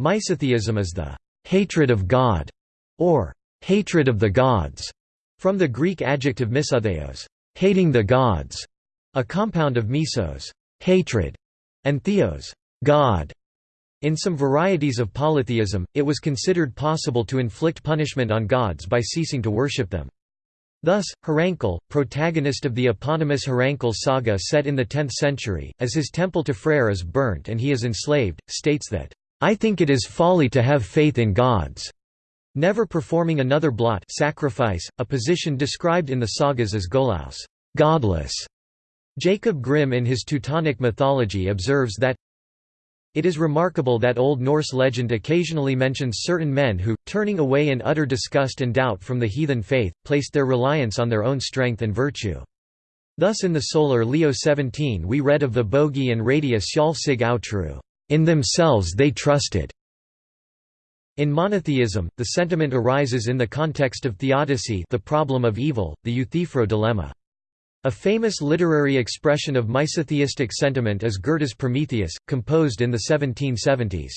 Misotheism is the hatred of God, or hatred of the gods, from the Greek adjective misotheos, hating the gods, a compound of misos, hatred, and theos, God. In some varieties of polytheism, it was considered possible to inflict punishment on gods by ceasing to worship them. Thus, Hrafnkell, protagonist of the eponymous Hrafnkell saga set in the 10th century, as his temple to Freyr is burnt and he is enslaved, states that, "'I think it is folly to have faith in gods' never performing another blot sacrifice, a position described in the sagas as golaus godless". Jacob Grimm in his Teutonic mythology observes that it is remarkable that Old Norse legend occasionally mentions certain men who, turning away in utter disgust and doubt from the heathen faith, placed their reliance on their own strength and virtue. Thus in the Sólarljóð 17 we read of the Bogi and Radia Skjalsig Outru, in themselves they trusted. In monotheism, the sentiment arises in the context of theodicy the problem of evil, the Euthyphro dilemma. A famous literary expression of misotheistic sentiment is Goethe's Prometheus, composed in the 1770s.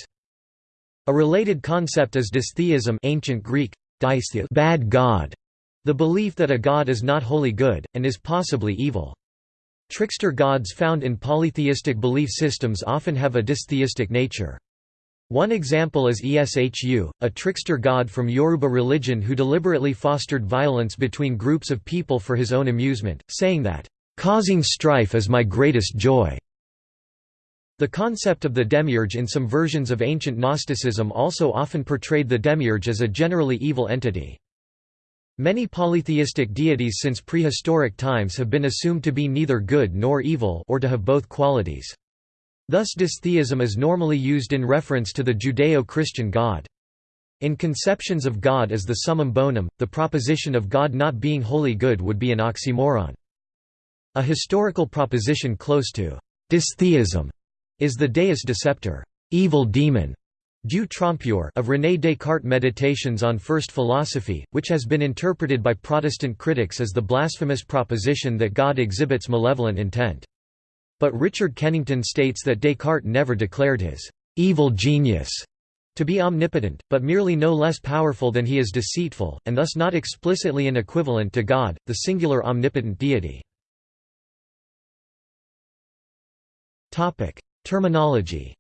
A related concept is dystheism ancient Greek, bad god, the belief that a god is not wholly good, and is possibly evil. Trickster gods found in polytheistic belief systems often have a dystheistic nature. One example is Eshu, a trickster god from Yoruba religion who deliberately fostered violence between groups of people for his own amusement, saying that, "...causing strife is my greatest joy." The concept of the demiurge in some versions of ancient Gnosticism also often portrayed the demiurge as a generally evil entity. Many polytheistic deities since prehistoric times have been assumed to be neither good nor evil or to have both qualities. Thus dystheism is normally used in reference to the Judeo-Christian God. In conceptions of God as the summum bonum, the proposition of God not being wholly good would be an oxymoron. A historical proposition close to dystheism is the deus deceptor evil demon, Dieu trompeur of René Descartes' Meditations on First Philosophy, which has been interpreted by Protestant critics as the blasphemous proposition that God exhibits malevolent intent. But Richard Kennington states that Descartes never declared his evil genius to be omnipotent, but merely no less powerful than he is deceitful, and thus not explicitly an equivalent to God, the singular omnipotent deity. Terminology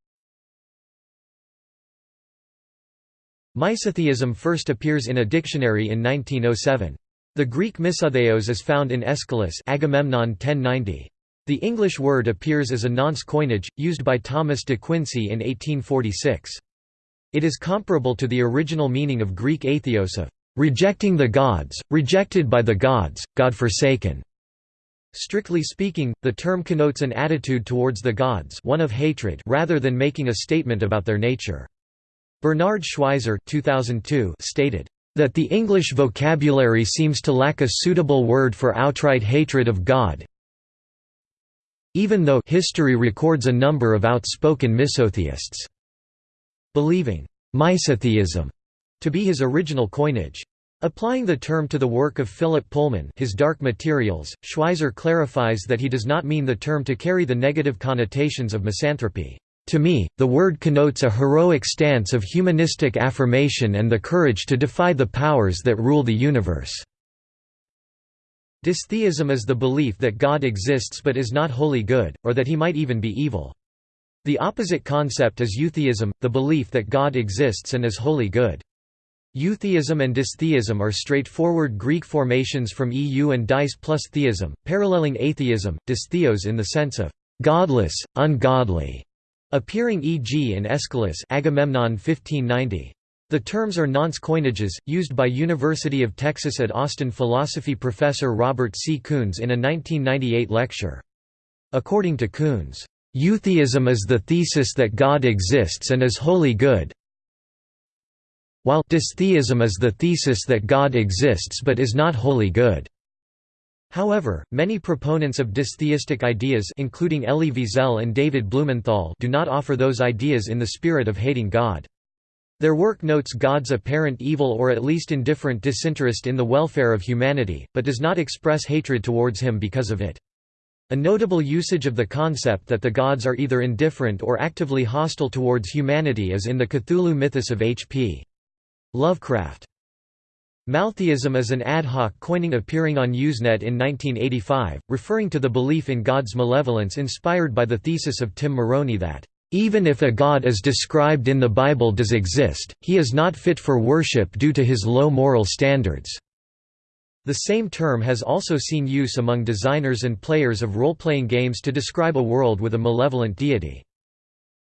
Misotheism first appears in a dictionary in 1907. The Greek misotheos is found in Aeschylus Agamemnon 1090. The English word appears as a nonce coinage, used by Thomas de Quincey in 1846. It is comparable to the original meaning of Greek atheos of rejecting the gods, rejected by the gods, God-forsaken. Strictly speaking, the term connotes an attitude towards the gods one of hatred rather than making a statement about their nature. Bernard Schweizer 2002 stated, "...that the English vocabulary seems to lack a suitable word for outright hatred of God, even though history records a number of outspoken misotheists believing misotheism to be his original coinage. Applying the term to the work of Philip Pullman his Dark Materials, Schweizer clarifies that he does not mean the term to carry the negative connotations of misanthropy. To me, the word connotes a heroic stance of humanistic affirmation and the courage to defy the powers that rule the universe. Dystheism is the belief that God exists but is not wholly good, or that he might even be evil. The opposite concept is eutheism, the belief that God exists and is wholly good. Eutheism and dystheism are straightforward Greek formations from eu and dys plus theism, paralleling atheism, dystheos in the sense of godless, ungodly, appearing e.g. in Aeschylus Agamemnon 1590. The terms are nonce coinages, used by University of Texas at Austin philosophy professor Robert C. Koons in a 1998 lecture. According to Koons, "...eutheism is the thesis that God exists and is wholly good while dystheism is the thesis that God exists but is not wholly good." However, many proponents of dystheistic ideas including Elie Wiesel and David Blumenthal do not offer those ideas in the spirit of hating God. Their work notes God's apparent evil or at least indifferent disinterest in the welfare of humanity, but does not express hatred towards him because of it. A notable usage of the concept that the gods are either indifferent or actively hostile towards humanity is in the Cthulhu mythos of H.P. Lovecraft. Maltheism is an ad hoc coining appearing on Usenet in 1985, referring to the belief in God's malevolence inspired by the thesis of Tim Moroney that, "...even if a God as described in the Bible does exist, he is not fit for worship due to his low moral standards." The same term has also seen use among designers and players of role-playing games to describe a world with a malevolent deity.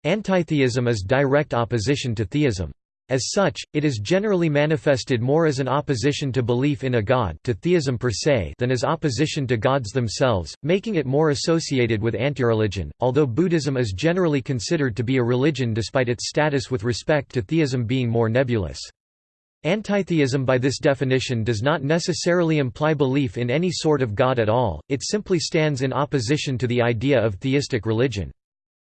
Antitheism is direct opposition to theism. As such, it is generally manifested more as an opposition to belief in a god to theism per se than as opposition to gods themselves, making it more associated with antireligion, although Buddhism is generally considered to be a religion despite its status with respect to theism being more nebulous. Antitheism by this definition does not necessarily imply belief in any sort of God at all, it simply stands in opposition to the idea of theistic religion.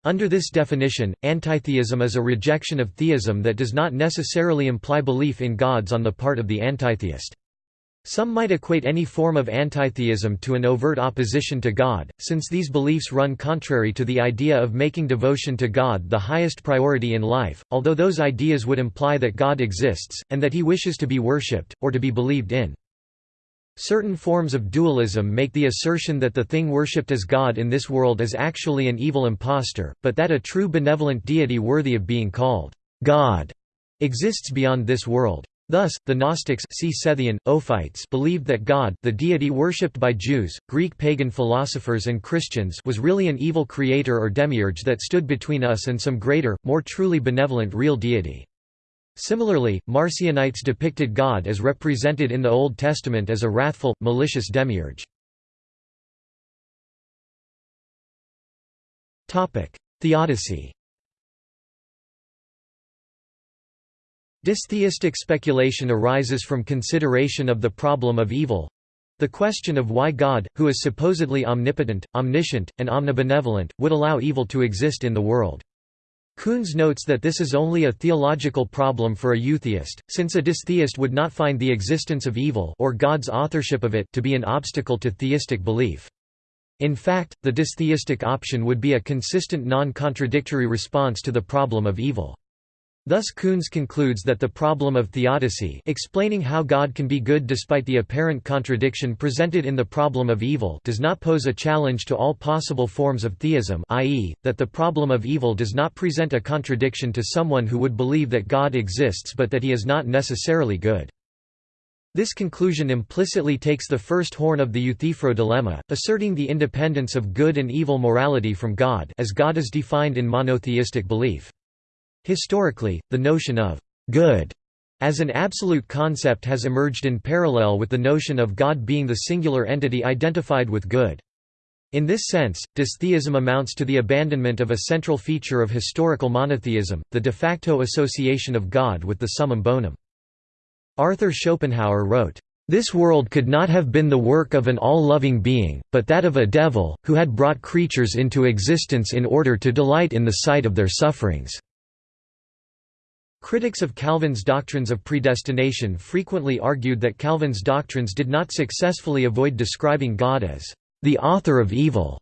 Under this definition, antitheism is a rejection of theism that does not necessarily imply belief in gods on the part of the antitheist. Some might equate any form of antitheism to an overt opposition to God, since these beliefs run contrary to the idea of making devotion to God the highest priority in life, although those ideas would imply that God exists, and that he wishes to be worshipped, or to be believed in. Certain forms of dualism make the assertion that the thing worshipped as God in this world is actually an evil impostor, but that a true benevolent deity worthy of being called God exists beyond this world. Thus, the Gnostics see Sethian, Ophites believed that God, the deity worshipped by Jews, Greek pagan philosophers and Christians was really an evil creator or demiurge that stood between us and some greater, more truly benevolent real deity. Similarly, Marcionites depicted God as represented in the Old Testament as a wrathful, malicious demiurge. Theodicy Dystheistic speculation arises from consideration of the problem of evil the question of why God, who is supposedly omnipotent, omniscient, and omnibenevolent, would allow evil to exist in the world. Koons notes that this is only a theological problem for a eutheist, since a dystheist would not find the existence of evil or God's authorship of it to be an obstacle to theistic belief. In fact, the dystheistic option would be a consistent non-contradictory response to the problem of evil. Thus Koons concludes that the problem of theodicy explaining how God can be good despite the apparent contradiction presented in the problem of evil does not pose a challenge to all possible forms of theism i.e., that the problem of evil does not present a contradiction to someone who would believe that God exists but that he is not necessarily good. This conclusion implicitly takes the first horn of the Euthyphro dilemma, asserting the independence of good and evil morality from God as God is defined in monotheistic belief. Historically, the notion of «good» as an absolute concept has emerged in parallel with the notion of God being the singular entity identified with good. In this sense, dystheism amounts to the abandonment of a central feature of historical monotheism, the de facto association of God with the summum bonum. Arthur Schopenhauer wrote, "...this world could not have been the work of an all-loving being, but that of a devil, who had brought creatures into existence in order to delight in the sight of their sufferings." Critics of Calvin's doctrines of predestination frequently argued that Calvin's doctrines did not successfully avoid describing God as the author of evil.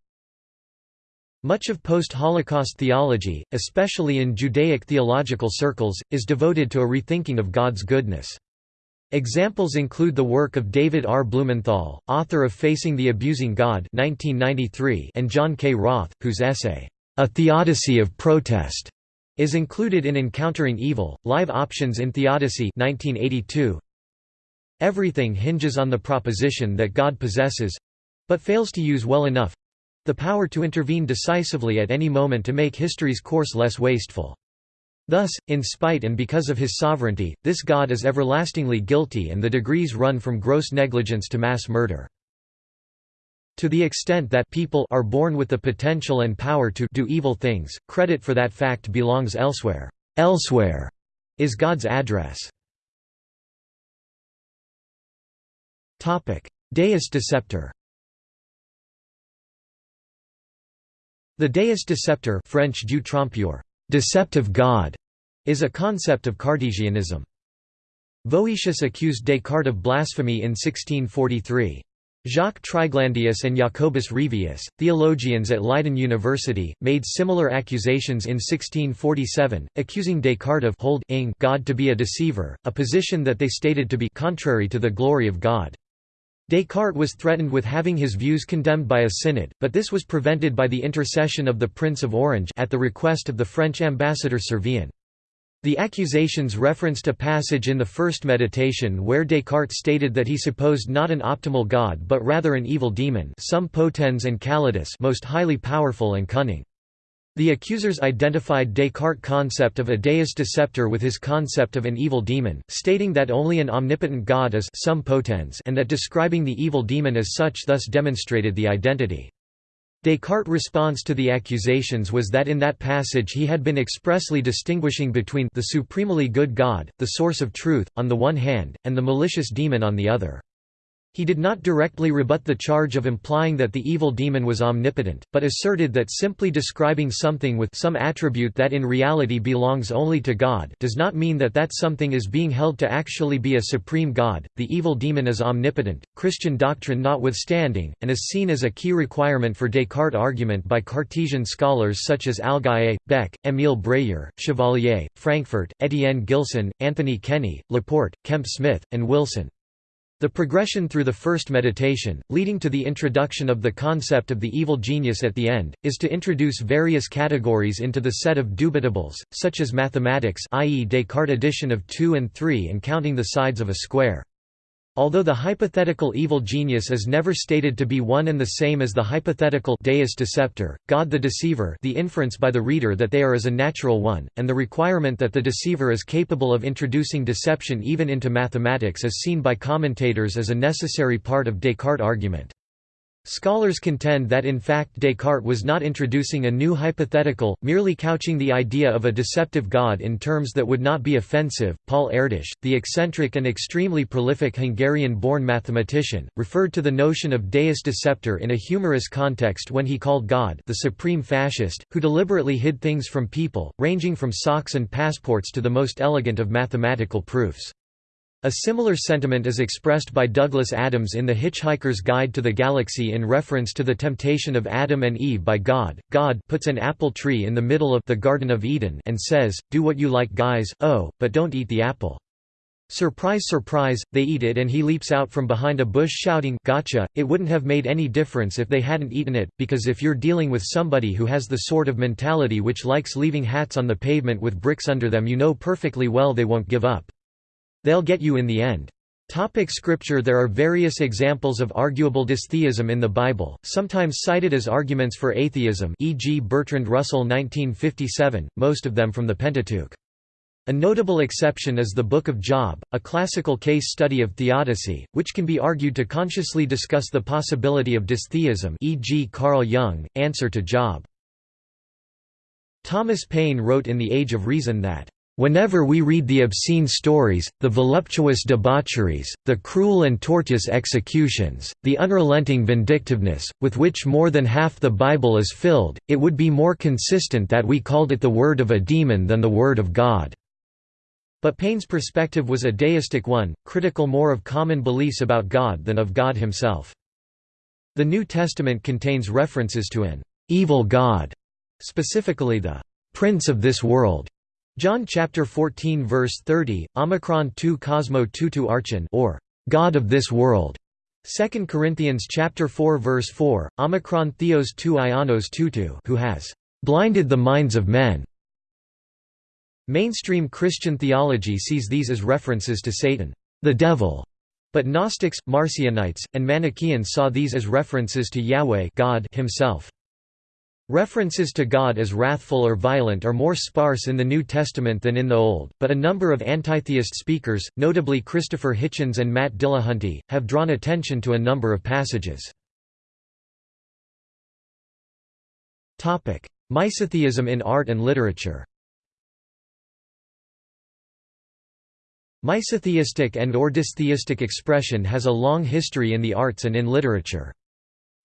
Much of post-Holocaust theology, especially in Judaic theological circles, is devoted to a rethinking of God's goodness. Examples include the work of David R. Blumenthal, author of Facing the Abusing God 1993, and John K. Roth, whose essay, A Theodicy of Protest, is included in Encountering Evil, Live Options in Theodicy 1982. Everything hinges on the proposition that God possesses—but fails to use well enough—the power to intervene decisively at any moment to make history's course less wasteful. Thus, in spite and because of his sovereignty, this God is everlastingly guilty and the degrees run from gross negligence to mass murder. To the extent that people are born with the potential and power to do evil things, credit for that fact belongs elsewhere. Elsewhere is God's address. Deus deceptor The Deus deceptor French Dieu trompeur, deceptive God, is a concept of Cartesianism. Voetius accused Descartes of blasphemy in 1643. Jacques Triglandius and Jacobus Revius, theologians at Leiden University, made similar accusations in 1647, accusing Descartes of hold God to be a deceiver, a position that they stated to be contrary to the glory of God. Descartes was threatened with having his views condemned by a synod, but this was prevented by the intercession of the Prince of Orange at the request of the French ambassador Servien. The accusations referenced a passage in the first meditation where Descartes stated that he supposed not an optimal god but rather an evil demon sum potens and callidus most highly powerful and cunning. The accusers identified Descartes' concept of a deus deceptor with his concept of an evil demon, stating that only an omnipotent god is sum potens and that describing the evil demon as such thus demonstrated the identity. Descartes' response to the accusations was that in that passage he had been expressly distinguishing between the supremely good God, the source of truth, on the one hand, and the malicious demon on the other. He did not directly rebut the charge of implying that the evil demon was omnipotent, but asserted that simply describing something with some attribute that in reality belongs only to God does not mean that that something is being held to actually be a supreme God. The evil demon is omnipotent, Christian doctrine notwithstanding, and is seen as a key requirement for Descartes' argument by Cartesian scholars such as Alquié, Beck, Émile Bréhier, Chevalier, Frankfurt, Étienne Gilson, Anthony Kenny, Laporte, Kemp Smith, and Wilson. The progression through the first meditation, leading to the introduction of the concept of the evil genius at the end, is to introduce various categories into the set of dubitables, such as mathematics i.e. Descartes' addition of 2 and 3 and counting the sides of a square. Although the hypothetical evil genius is never stated to be one and the same as the hypothetical deus deceptor, God the deceiver the inference by the reader that they are is a natural one, and the requirement that the deceiver is capable of introducing deception even into mathematics is seen by commentators as a necessary part of Descartes' argument. Scholars contend that in fact Descartes was not introducing a new hypothetical, merely couching the idea of a deceptive God in terms that would not be offensive. Paul Erdős, the eccentric and extremely prolific Hungarian-born mathematician, referred to the notion of deus deceptor in a humorous context when he called God the supreme fascist, who deliberately hid things from people, ranging from socks and passports to the most elegant of mathematical proofs. A similar sentiment is expressed by Douglas Adams in The Hitchhiker's Guide to the Galaxy in reference to the temptation of Adam and Eve by God. God puts an apple tree in the middle of the Garden of Eden and says, Do what you like guys, oh, but don't eat the apple. Surprise surprise, they eat it and he leaps out from behind a bush shouting, Gotcha! It wouldn't have made any difference if they hadn't eaten it, because if you're dealing with somebody who has the sort of mentality which likes leaving hats on the pavement with bricks under them you know perfectly well they won't give up. They'll get you in the end. Topic scripture There are various examples of arguable dystheism in the Bible, sometimes cited as arguments for atheism e.g. Bertrand Russell 1957, most of them from the Pentateuch. A notable exception is the Book of Job, a classical case study of theodicy, which can be argued to consciously discuss the possibility of dystheism e.g. Carl Jung, Answer to Job. Thomas Paine wrote in The Age of Reason that Whenever we read the obscene stories, the voluptuous debaucheries, the cruel and tortuous executions, the unrelenting vindictiveness, with which more than half the Bible is filled, it would be more consistent that we called it the word of a demon than the word of God." But Paine's perspective was a deistic one, critical more of common beliefs about God than of God himself. The New Testament contains references to an «evil God», specifically the «prince of this world», John chapter 14 verse 30, Omicron 2 Cosmo tutu archon or God of this world. 2 Corinthians chapter 4 verse 4, Omicron theos tu ionos tutu who has blinded the minds of men. Mainstream Christian theology sees these as references to Satan, the devil, but Gnostics, Marcionites, and Manichaeans saw these as references to Yahweh God himself. References to God as wrathful or violent are more sparse in the New Testament than in the Old, but a number of antitheist speakers, notably Christopher Hitchens and Matt Dillahunty, have drawn attention to a number of passages. Misotheism in art and literature Misotheistic and or dystheistic expression has a long history in the arts and in literature.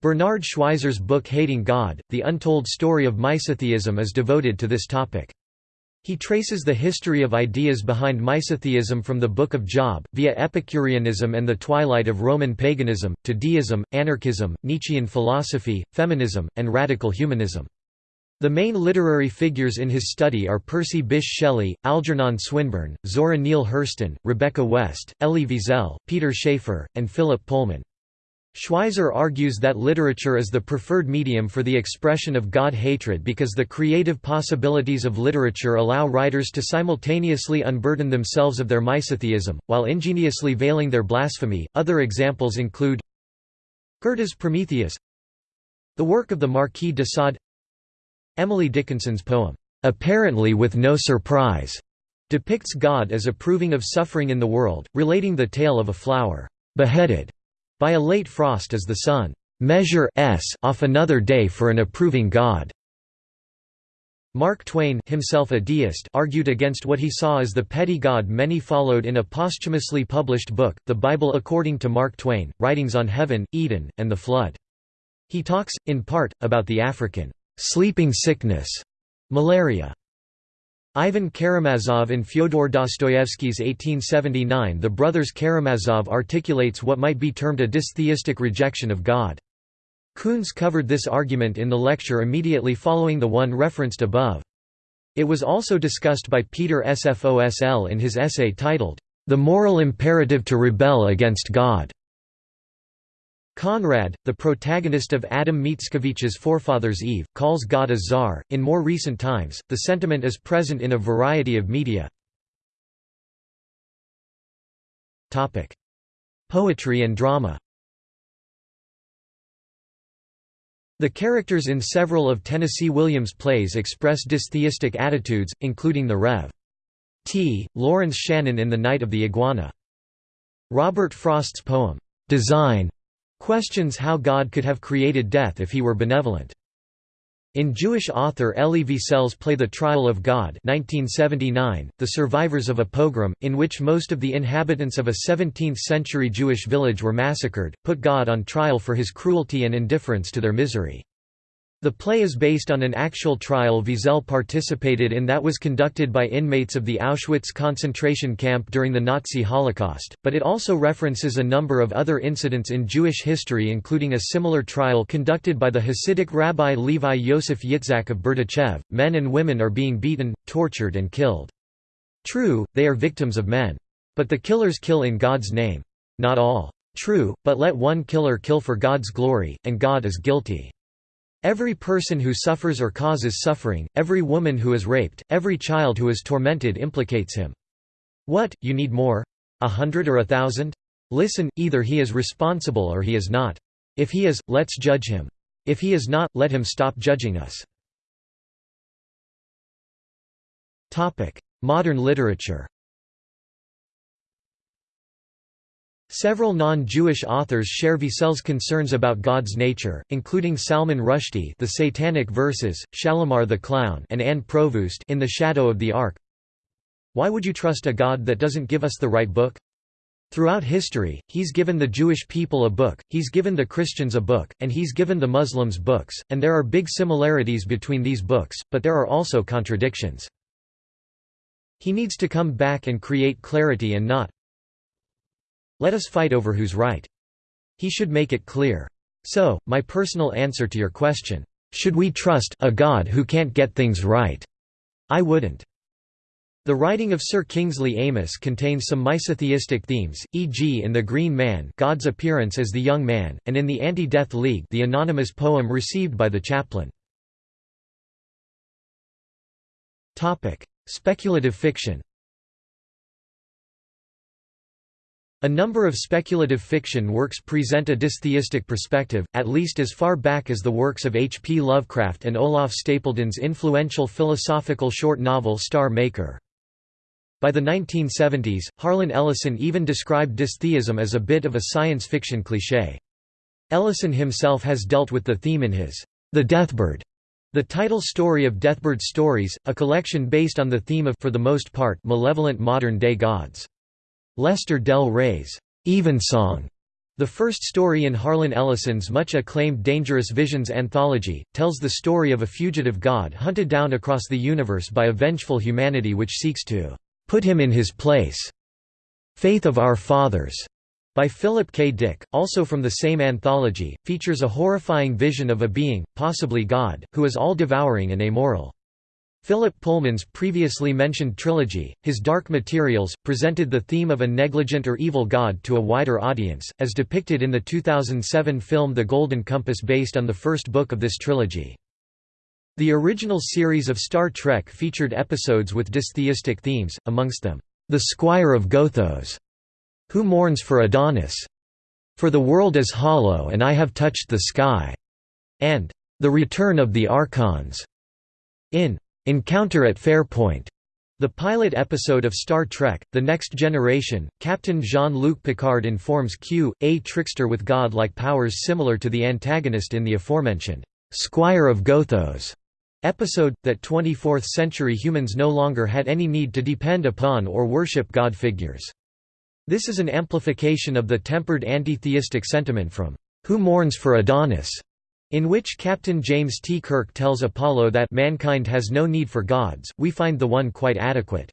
Bernard Schweizer's book Hating God, The Untold Story of Misotheism is devoted to this topic. He traces the history of ideas behind Misotheism from the Book of Job, via Epicureanism and the twilight of Roman paganism, to deism, anarchism, Nietzschean philosophy, feminism, and radical humanism. The main literary figures in his study are Percy Bysshe Shelley, Algernon Swinburne, Zora Neale Hurston, Rebecca West, Elie Wiesel, Peter Shaffer, and Philip Pullman. Schweizer argues that literature is the preferred medium for the expression of God hatred because the creative possibilities of literature allow writers to simultaneously unburden themselves of their misotheism, while ingeniously veiling their blasphemy. Other examples include Goethe's Prometheus, the work of the Marquis de Sade, Emily Dickinson's poem, Apparently with No Surprise, depicts God as approving of suffering in the world, relating the tale of a flower beheaded by a late frost as the sun measure s off another day for an approving God. Mark Twain himself a deist argued against what he saw as the petty God many followed in a posthumously published book, The Bible According to Mark Twain, Writings on Heaven, Eden, and the Flood. He talks, in part, about the African sleeping sickness, malaria, Ivan Karamazov in Fyodor Dostoevsky's 1879 The Brothers Karamazov articulates what might be termed a dystheistic rejection of God. Koons covered this argument in the lecture immediately following the one referenced above. It was also discussed by Peter S. Fosl in his essay titled, The Moral Imperative to Rebel Against God. Conrad, the protagonist of Adam Mickiewicz's Forefathers Eve, calls God a czar. In more recent times, the sentiment is present in a variety of media. Topic: Poetry and drama. The characters in several of Tennessee Williams' plays express dystheistic attitudes, including the Rev. T. Lawrence Shannon in The Night of the Iguana. Robert Frost's poem, Design, questions how God could have created death if he were benevolent. In Jewish author Elie Wiesel's play The Trial of God 1979, the survivors of a pogrom, in which most of the inhabitants of a 17th-century Jewish village were massacred, put God on trial for his cruelty and indifference to their misery. The play is based on an actual trial Wiesel participated in that was conducted by inmates of the Auschwitz concentration camp during the Nazi Holocaust, but it also references a number of other incidents in Jewish history including a similar trial conducted by the Hasidic Rabbi Levi Yosef Yitzhak of Berdichev. Men and women are being beaten, tortured and killed. True, they are victims of men. But the killers kill in God's name. Not all. True, but let one killer kill for God's glory, and God is guilty. Every person who suffers or causes suffering, every woman who is raped, every child who is tormented implicates him. What, you need more? A hundred or a thousand? Listen, either he is responsible or he is not. If he is, let's judge him. If he is not, let him stop judging us. Modern literature Several non-Jewish authors share Wiesel's concerns about God's nature, including Salman Rushdie The Satanic Verses, Shalimar the Clown and Anne Provoost in The Shadow of the Ark. Why would you trust a God that doesn't give us the right book? Throughout history, he's given the Jewish people a book, he's given the Christians a book, and he's given the Muslims books, and there are big similarities between these books, but there are also contradictions. He needs to come back and create clarity and not, let us fight over who's right. He should make it clear. So, my personal answer to your question, should we trust a God who can't get things right? I wouldn't. The writing of Sir Kingsley Amis contains some misotheistic themes, e.g. in The Green Man God's appearance as the young man, and in the Anti-Death League the anonymous poem received by the chaplain. Speculative fiction A number of speculative fiction works present a dystheistic perspective, at least as far back as the works of H. P. Lovecraft and Olaf Stapledon's influential philosophical short novel Star Maker. By the 1970s, Harlan Ellison even described dystheism as a bit of a science fiction cliché. Ellison himself has dealt with the theme in his The Deathbird, the title story of Deathbird Stories, a collection based on the theme of for the most part malevolent modern-day gods. Lester Del Rey's Evensong The first story in Harlan Ellison's much acclaimed Dangerous Visions anthology, tells the story of a fugitive god hunted down across the universe by a vengeful humanity which seeks to "...put him in his place." Faith of Our Fathers, by Philip K. Dick, also from the same anthology, features a horrifying vision of a being, possibly God, who is all-devouring and amoral. Philip Pullman's previously mentioned trilogy, his Dark Materials, presented the theme of a negligent or evil god to a wider audience, as depicted in the 2007 film The Golden Compass based on the first book of this trilogy. The original series of Star Trek featured episodes with dystheistic themes, amongst them, "'The Squire of Gothos' Who mourns for Adonis? For the world is hollow and I have touched the sky", and "'The Return of the Archons' in Encounter at Farpoint. The pilot episode of Star Trek, The Next Generation, Captain Jean-Luc Picard informs Q, a trickster with god-like powers similar to the antagonist in the aforementioned, "'Squire of Gothos' episode, that 24th-century humans no longer had any need to depend upon or worship god figures. This is an amplification of the tempered anti-theistic sentiment from, "'Who mourns for Adonis?' In which Captain James T. Kirk tells Apollo that mankind has no need for gods, we find the one quite adequate.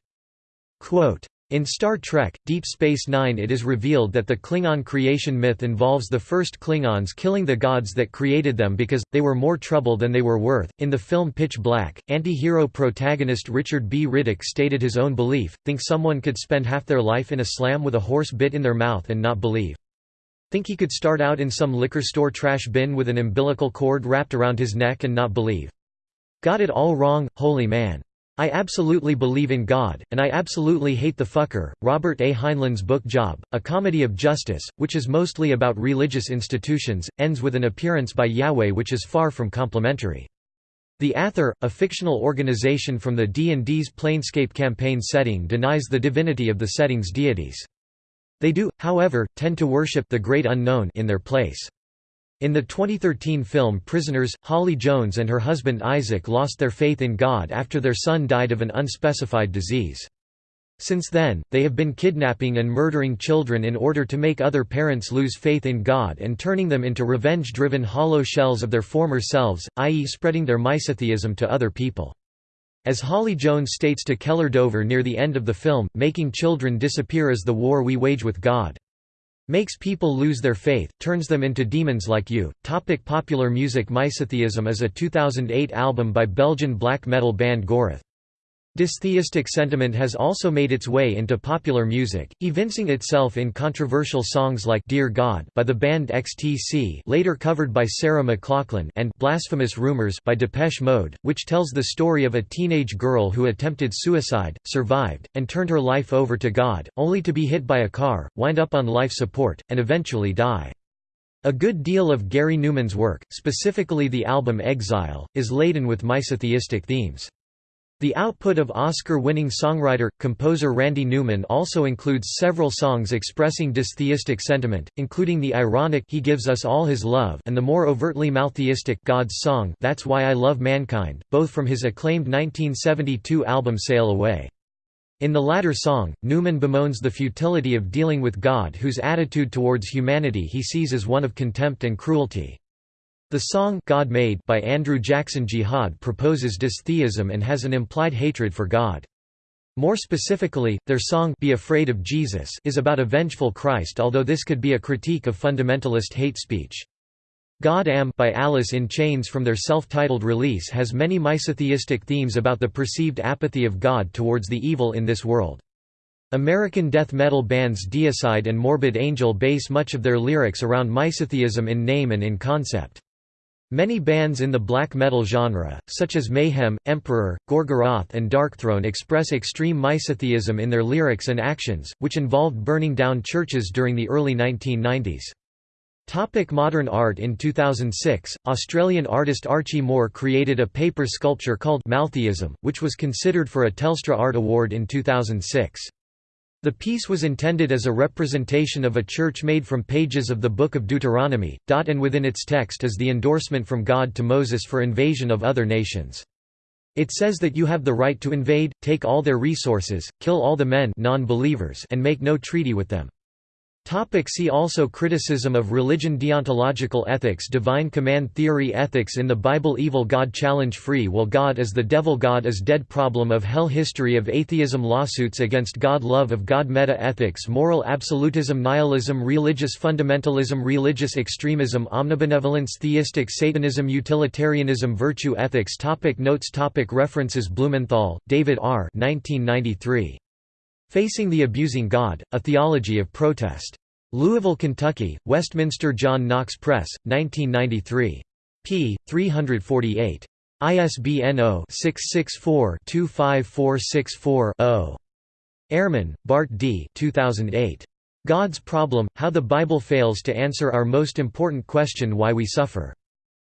Quote, in Star Trek, Deep Space Nine it is revealed that the Klingon creation myth involves the first Klingons killing the gods that created them because, they were more trouble than they were worth. In the film Pitch Black, anti-hero protagonist Richard B. Riddick stated his own belief, think someone could spend half their life in a slam with a horse bit in their mouth and not believe. Think he could start out in some liquor store trash bin with an umbilical cord wrapped around his neck and not believe. Got it all wrong, holy man. I absolutely believe in God, and I absolutely hate the fucker. Robert A. Heinlein's book Job, a comedy of justice, which is mostly about religious institutions, ends with an appearance by Yahweh which is far from complimentary. The Athar, a fictional organization from the D&D's Planescape campaign setting denies the divinity of the setting's deities. They do, however, tend to worship the Great Unknown in their place. In the 2013 film Prisoners, Holly Jones and her husband Isaac lost their faith in God after their son died of an unspecified disease. Since then, they have been kidnapping and murdering children in order to make other parents lose faith in God and turning them into revenge-driven hollow shells of their former selves, i.e. spreading their misotheism to other people. As Holly Jones states to Keller Dover near the end of the film, making children disappear is the war we wage with God. Makes people lose their faith, turns them into demons like you. Topic popular music Misotheism is a 2008 album by Belgian black metal band Gorath. Dystheistic sentiment has also made its way into popular music, evincing itself in controversial songs like Dear God by the band XTC later covered by Sarah McLachlan and Blasphemous Rumors by Depeche Mode, which tells the story of a teenage girl who attempted suicide, survived, and turned her life over to God, only to be hit by a car, wind up on life support, and eventually die. A good deal of Gary Numan's work, specifically the album Exile, is laden with misotheistic themes. The output of Oscar-winning songwriter-composer Randy Newman also includes several songs expressing dystheistic sentiment, including the ironic He Gives Us All His Love and the more overtly maltheistic God's Song That's Why I Love Mankind, both from his acclaimed 1972 album Sail Away. In the latter song, Newman bemoans the futility of dealing with God whose attitude towards humanity he sees as one of contempt and cruelty. The song God Made by Andrew Jackson Jihad proposes dystheism and has an implied hatred for God. More specifically, their song Be Afraid of Jesus is about a vengeful Christ although this could be a critique of fundamentalist hate speech. God Am by Alice in Chains from their self-titled release has many misotheistic themes about the perceived apathy of God towards the evil in this world. American death metal bands Deicide and Morbid Angel base much of their lyrics around misotheism in name and in concept. Many bands in the black metal genre, such as Mayhem, Emperor, Gorgoroth and Darkthrone express extreme misotheism in their lyrics and actions, which involved burning down churches during the early 1990s. Topic modern art In 2006, Australian artist Archie Moore created a paper sculpture called Maltheism, which was considered for a Telstra Art Award in 2006. The piece was intended as a representation of a church made from pages of the Book of Deuteronomy, and within its text is the endorsement from God to Moses for invasion of other nations. It says that you have the right to invade, take all their resources, kill all the men and make no treaty with them. Topic see also Criticism of religion Deontological ethics Divine command theory Ethics in the Bible Evil God Challenge Free will God is the devil God is dead Problem of hell History of atheism Lawsuits against God Love of God Meta-ethics Moral absolutism Nihilism Religious fundamentalism Religious extremism Omnibenevolence Theistic Satanism Utilitarianism Virtue ethics topic Notes topic References Blumenthal, David R. 1993. Facing the Abusing God, A Theology of Protest. Louisville, Kentucky, Westminster John Knox Press, 1993. p. 348. ISBN 0-664-25464-0. Ehrman, Bart D. 2008. God's Problem, How the Bible Fails to Answer Our Most Important Question Why We Suffer.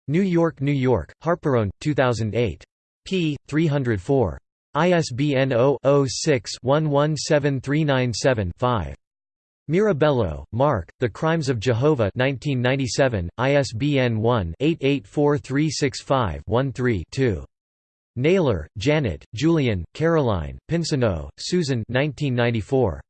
New York, New York, Harperone, 2008. p. 304. ISBN 0-06-117397-5. Mirabello, Mark, The Crimes of Jehovah 1997, ISBN 1-884365-13-2. Naylor, Janet, Julian, Caroline, Pinsonneau, Susan 1994.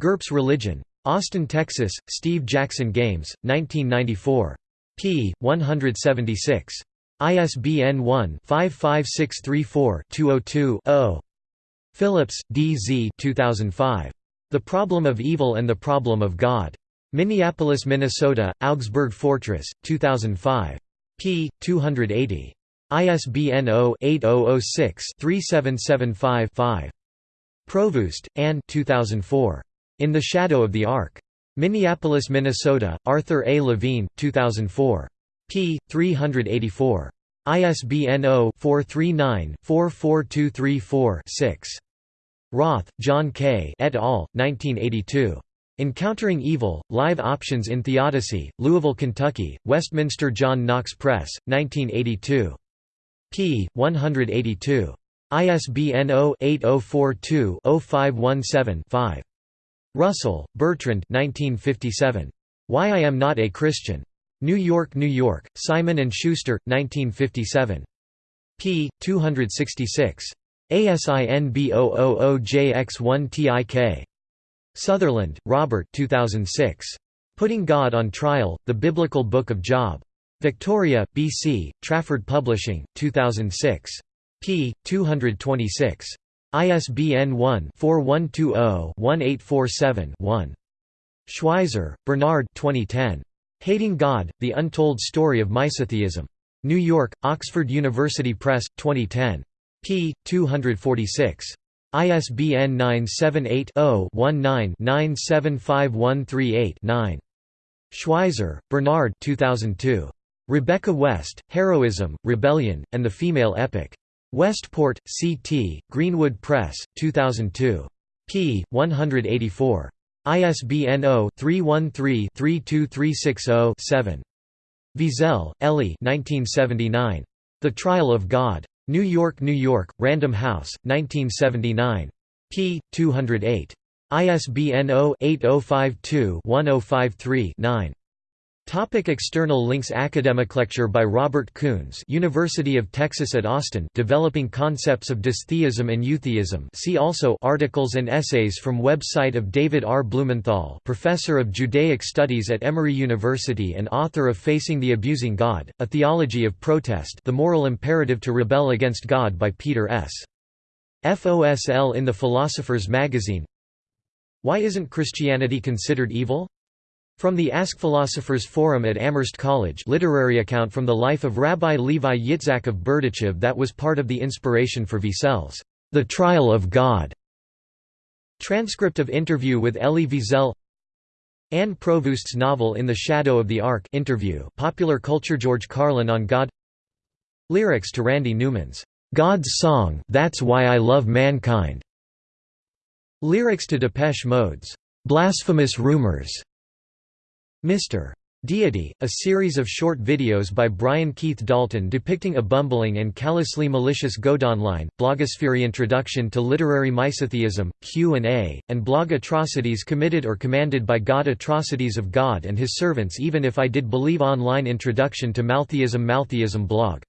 GURPS Religion. Austin, Texas, Steve Jackson Games, 1994. p. 176. ISBN 1-55634-202-0. Phillips, D. Z. 2005. The Problem of Evil and the Problem of God. Minneapolis, Minnesota, Augsburg Fortress, 2005. p. 280. ISBN 0-8006-3775-5. Provoost, Anne 2004. In the Shadow of the Ark. Minneapolis, Minnesota, Arthur A. Levine, 2004 p. 384. ISBN 0-439-44234-6. Roth, John K. et al., 1982. Encountering Evil, Live Options in Theodicy, Louisville, Kentucky, Westminster John Knox Press, 1982. p. 182. ISBN 0-8042-0517-5. Russell, Bertrand 1957. Why I Am Not a Christian. New York, New York, Simon & Schuster, 1957. p. 266. ASIN B000JX1TIK. Sutherland, Robert 2006. Putting God on Trial, The Biblical Book of Job. Victoria, B.C., Trafford Publishing, 2006. p. 226. ISBN 1-4120-1847-1. Schweizer, Bernard 2010. Hating God, The Untold Story of Misotheism. New York, Oxford University Press, 2010. p. 246. ISBN 978-0-19-975138-9. Schweizer, Bernard 2002. Rebecca West, Heroism, Rebellion, and the Female Epic. Westport, C.T., Greenwood Press, 2002. p. 184. ISBN 0-313-32360-7. Wiesel, Elie The Trial of God. New York, New York, Random House, 1979. p. 208. ISBN 0-8052-1053-9. Topic external links Academic lecture by Robert Koons University of Texas at Austin Developing Concepts of Dystheism and Eutheism see also Articles and essays from website of David R. Blumenthal Professor of Judaic Studies at Emory University and author of Facing the Abusing God, A Theology of Protest The Moral Imperative to Rebel Against God by Peter S. FOSL in the Philosopher's Magazine Why isn't Christianity considered evil? From the Ask Philosophers Forum at Amherst College literary account from the life of Rabbi Levi Yitzhak of Berdichev that was part of the inspiration for Wiesel's The Trial of God. Transcript of interview with Elie Wiesel. Anne Provoost's novel In the Shadow of the Ark interview. Popular culture George Carlin on God. Lyrics to Randy Newman's God's Song That's Why I Love Mankind. Lyrics to Depeche Mode's Blasphemous Rumors Mr. Deity, a series of short videos by Brian Keith Dalton depicting a bumbling and callously malicious Godonline, blogosphere introduction to literary misotheism, Q&A, and blog atrocities committed or commanded by God atrocities of God and his servants even if I did believe online introduction to Maltheism Maltheism blog